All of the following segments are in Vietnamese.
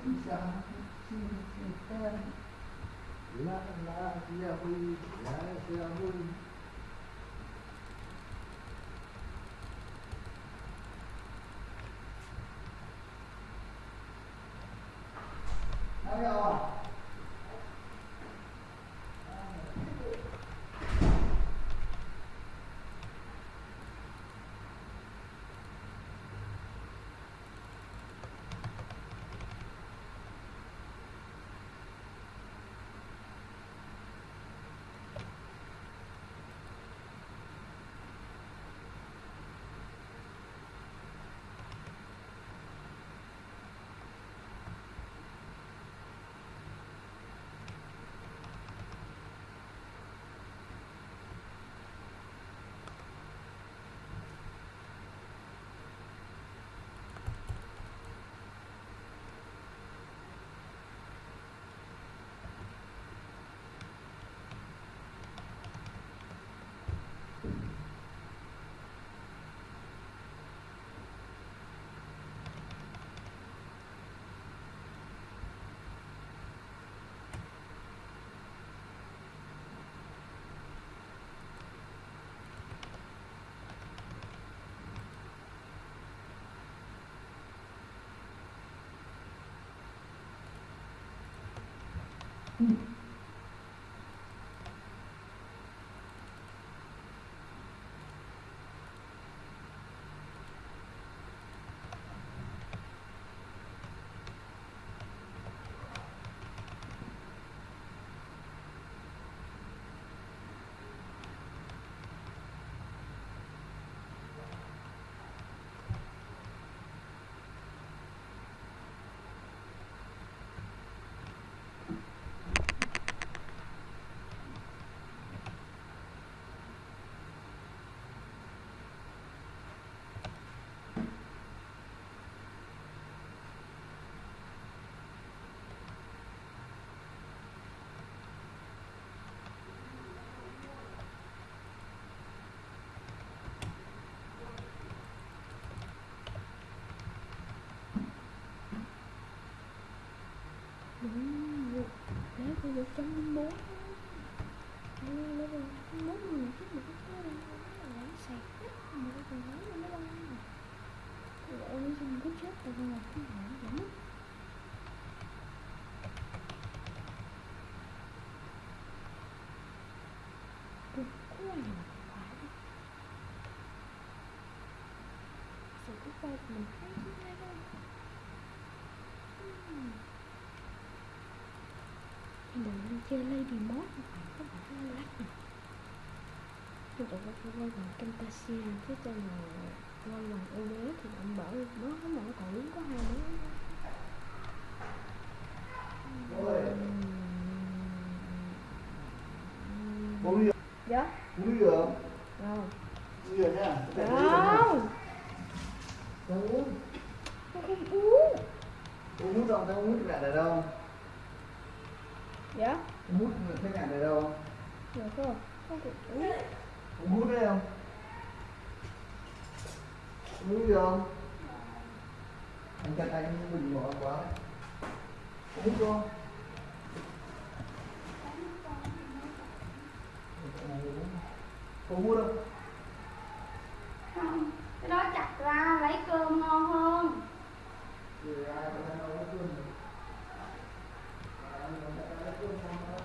Isang sinisintan. La la yahui, la yahui. Đúng Lấy cái một trăm linh bốn Lấy lấy một trăm bốn mươi chút một cái đó Lấy sạc hết Một cái còn nói nó đâu Rồi ôi xong cứ chết Tại vì là cái hãng giảm Cực quá là phải mình hay cái này đâu Ừm. Đừng chơi Lady Mod các bạn nó lắc nè Tôi tụi có phải quay bằng Camtasia Chứ cho mà quay bằng OBS thì bạn bảo nó không mà nó còn đúng có hai đứa Bố đi Dạ Đi được Rồi Đi được nhá Không. Không uống không uống Uống hút đâu, tao uống hút mẹ này đâu? Dạ. Uống hút thấy mẹ này đâu? Cơ Con cũng uống Uống hút đấy không? Uống gì không? Anh chặt anh bình bỏ quá Uống hút không Có hút không không cái đó chặt ra lấy cơm ngon hơn Thì ai có thể nói cơm Ai có thể nói cơm ngon hơn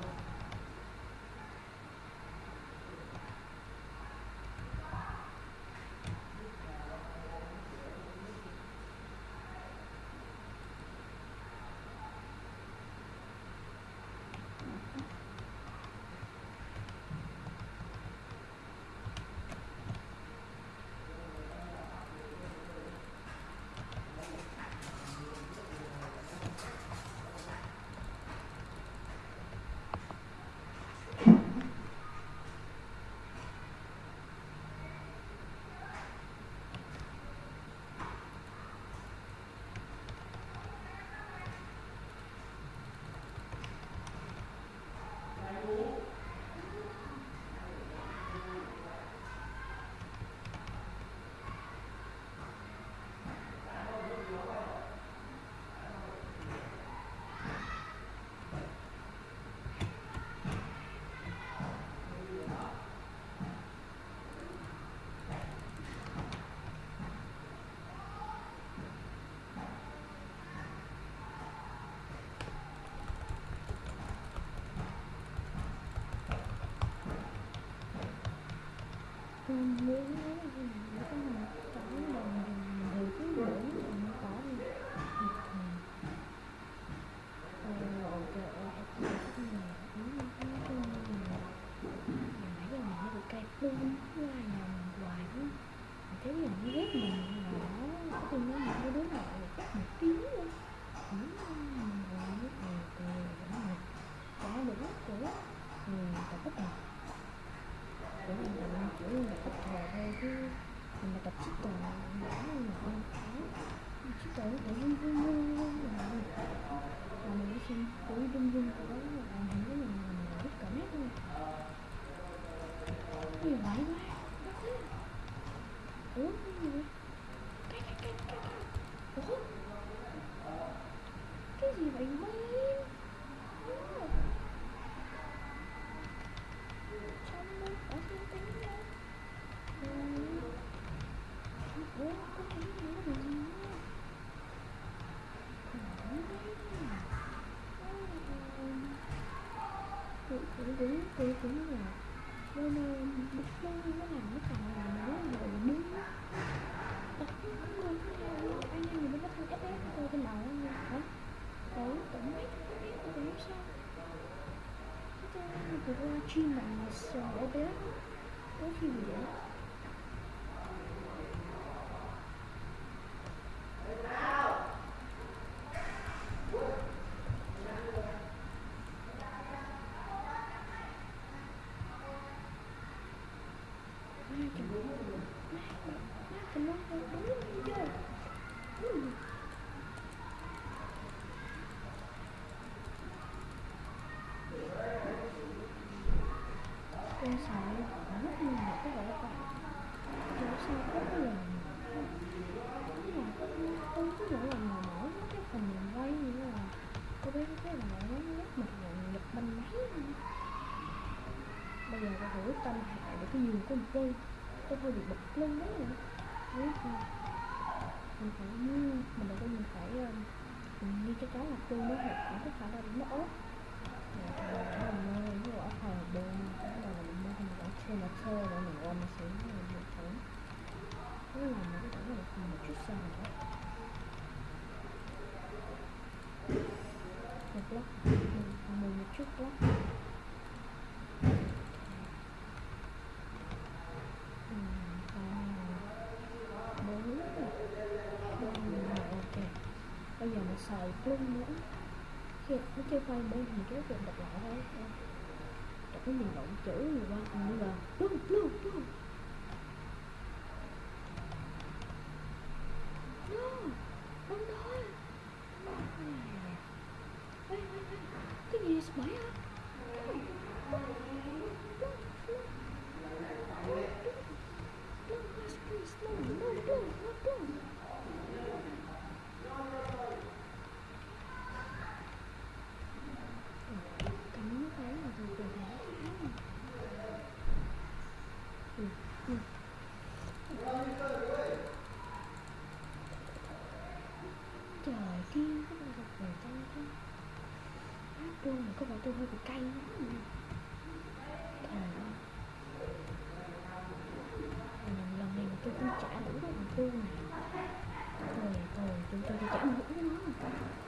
không muốn nói là gì nữa có mà đồng cứ muốn mà có đi ờ trời ơi cái này nãy giờ mình nó bị cay luôn cứ ai nào mình hoài quá mình thấy là nó ghét mình mà nó có tin nó một cái đứa nào một tiếng luôn cũng mình hoài nó cười cười vẫn là chả được của ừ tập bất ngờ để mình làm kiểu như là tập thờ thôi chứ mình là tập chích tuần mình đã là không phải chích tuần nó cũng run run run run là mà mình cứ xem cứ run run của đó là ảnh hưởng đến mình mình rất cảm giác luôn cái gì vậy quá ủa cái gì vậy cái cái cái cái cái ủa cái gì vậy mấy trong đó có tiếng tiếng đâu ủa có tiếng nữa là gì nữa cũng cũng cũng cũng cũng là bên bức chân nó làm nó còn là nó là đúng tập không được anh em mình có thằng SS tôi trên đầu anh hả đấy tổng mấy cái cái sao cái cái cái chuyên mạng là sợ OBS có khi gì vậy Ai chồng Má tình nó không đúng chưa Ừ. Con sợ mất như là cái gọi là con Kiểu sao có cái lần Đúng là không có mỗi lần mà mở mấy cái phần mình quay như là Cô bé cái là nó nhắc mặt rồi nhập banh máy luôn bây giờ tôi thử tâm hạ con dây một tôi hơi bị bật lên đấy nữa đấy mình phải mình đầu tiên ờ, mình phải mình đi cho cháu là chung mới hợp cũng có khả là nó ốp rồi nó ví dụ ở phòng bên là mình mua mình ở trên là thơ rồi mình ôm mình xuống rồi mình thử là cái tổng là một chút sao nữa một lát, mình một chút block bây giờ mình nữa khi nó chơi quay bên thì kéo chuyện đọc lại thôi. Đọc cái nhìn lộn chữ gì qua còn như là luôn luôn luôn Trời kia, các bạn gặp người ta chứ Hát luôn mà có vẻ tôi hơi bị cay lắm. Trời ơi lần, này mà tôi không trả đủ cái thằng cu này. Thôi thôi, chúng tôi đi trả mũ cho nó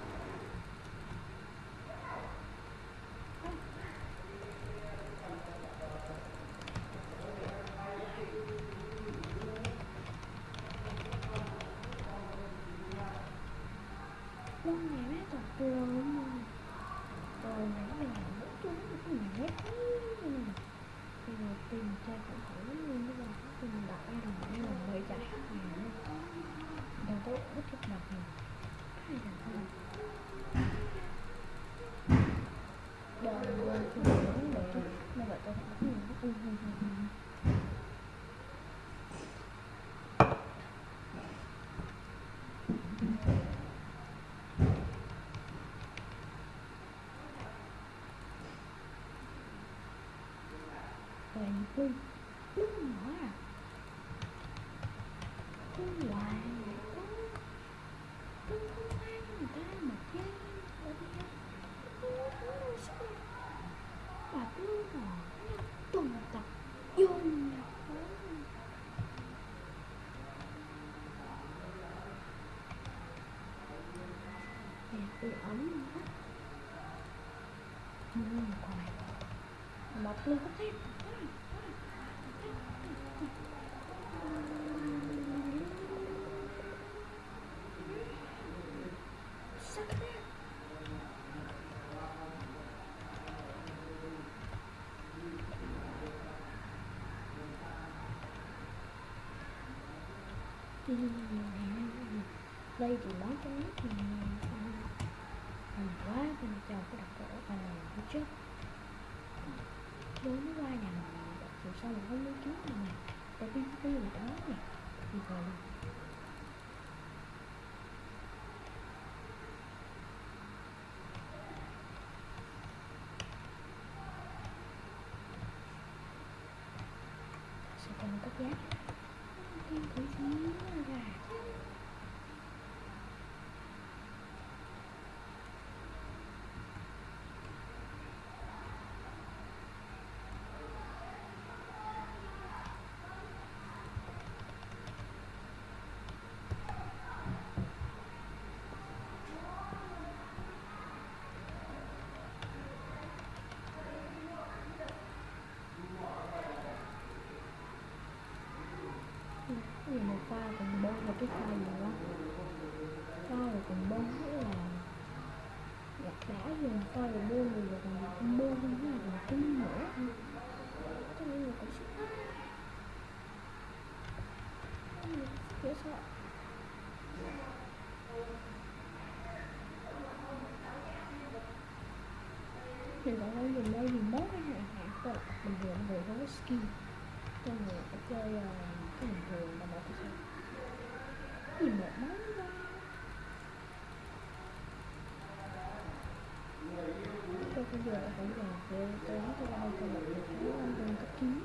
chơi cũng thử luôn mà giờ tìm đặt ai đồng ai là mới chạy khách hàng luôn Đầu tôi rất thích đặt này Hai đồng thôi Đời ơi, tôi muốn để nó vậy tôi phải bắt mình Ừ, ừ, ừ, ừ. Rồi Phương Lúc nhỏ à Phương hoài Phương Phương không ai người ta mà chơi Ở đây Phương không đâu sao Bà Phương hò Tuần tập Vô nhập bị ấm hết ừ, còn này bọc luôn có đây thì món cho nước thì mình quá, mình cho cái đặc cổ vào phía trước đối nó qua nhà mình rồi sau mình không muốn kiếm mà tại biết cái gì đó nè. Thì rồi sẽ cần cấp giá thêm thử xíu ra cái gì một pha cùng bông và cái pha gì đó. Pha là cùng bông nghĩa là đá gì mà pha là bông rồi là còn cùng bông không là còn kinh nữa. Cho nên là cũng sức hết dễ sợ thì bạn ấy dùng đây thì mốt cái hạn hạn cơ bình thường về với skin cho người chơi uh, bình thường là một cái gì một món ra tôi bây giờ cũng là về tôi nói tôi đâu tôi bị cái anh từng cấp chín?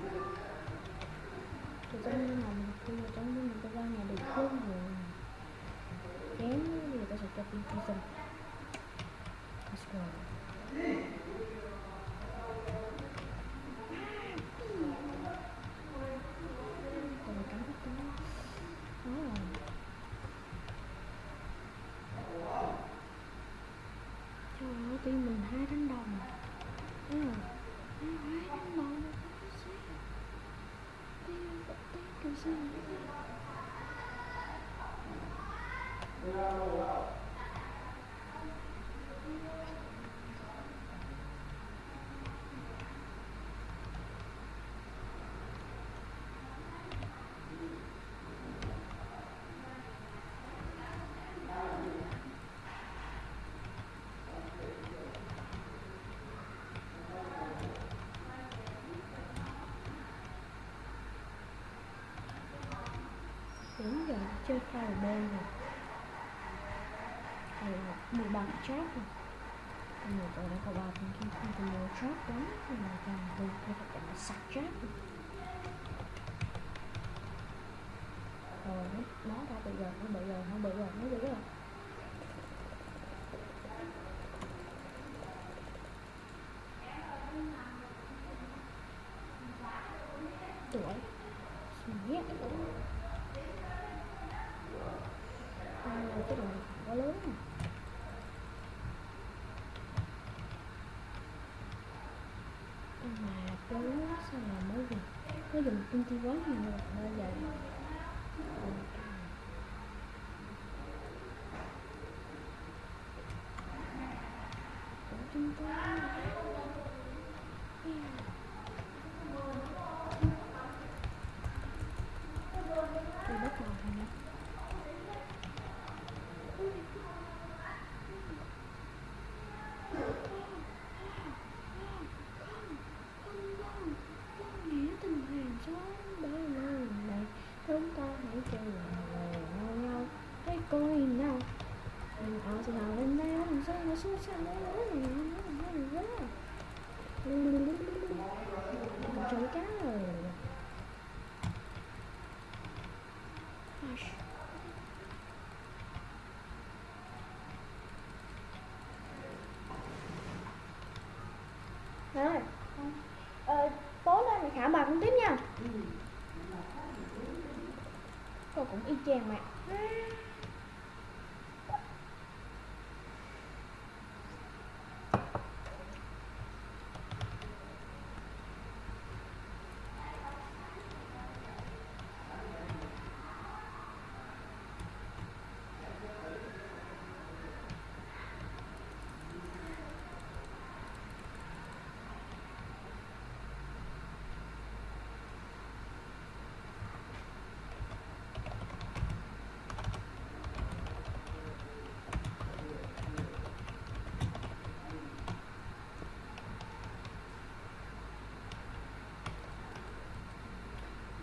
Tôi trong nhưng mà tôi vào trong nhưng mà tôi ra nhà được không rồi. Kém thì tôi sẽ cho pin pin xong let's go Còn một cái bắt đó Đó rồi Trời ơi, tim mình hai đánh đồng Thấy không? Hai hai đánh đồng mà không có xe Tim vẫn tim kiểu gì Đến giờ ở fireball rồi Hay là mua bằng rồi. Nhiều tôi đã có ba phần khi không có mua trap ờ, đó Thì mà càng tôi có phải chọn sạch trap rồi. Rồi nó, nó ra bây giờ, nó bây giờ nó bây giờ nó bây giờ. Cái đồ quá lớn nè mà cái sao mà mới dùng mới dùng inti quá nhiều rồi giờ Ờ, Của chúng tôi Tôi bắt đầu rồi nè nghĩa tình hàng xóm bởi lần này chúng ta hãy chơi lời nhau nhau hãy coi nào mình ở sẽ nào lên đây mình sẽ nó xuống sang đây nữa này nó nó nó nó chơi cá rồi. Rồi. Ờ, tối nay mày khả bà cũng tiếp nha. Cô cũng y chang mà.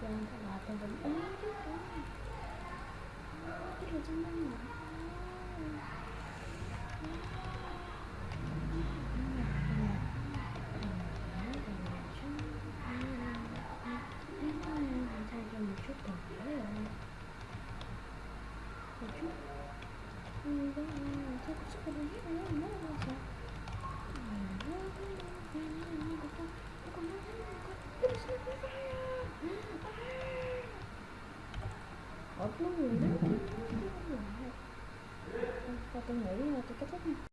Lên thật là tôi vẫn ế chứ đúng cái là trong năm mà ở lúc người đó và tôi nghĩ là tôi kết thúc nha.